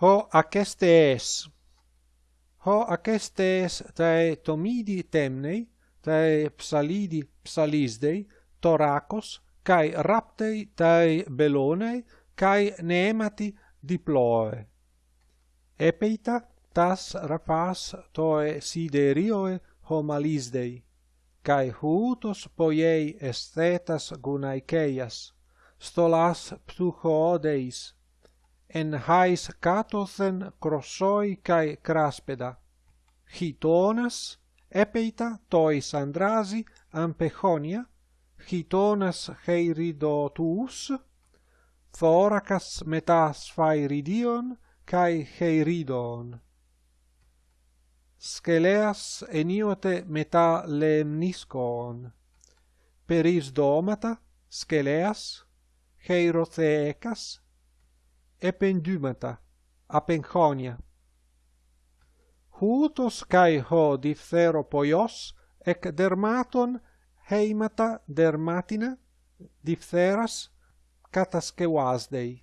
Ho aquestes Ho aquestes tae tomidi temnei, tae psalidi psalisdei, toracos, cae raptei tae belonei, cae neemati diploe. Epeita tas rapas toe siderioe homalisdei, cae hutos poiei estetas gunaikeias, stolas ptuchodeis, en hais katothen crossoi kai craspeda. Hitonas epeita tois andrasi ampechonia. Hitonas heiridotus. Thoracas metas phairidion kai heiridon. Skeleas eniote meta lemniskon peris domata skeleas heirotheecas ependumata apenchonia. Hutos kai ho diphtheropoios ec dermaton heimata dermatina diphtheras kataskewasdei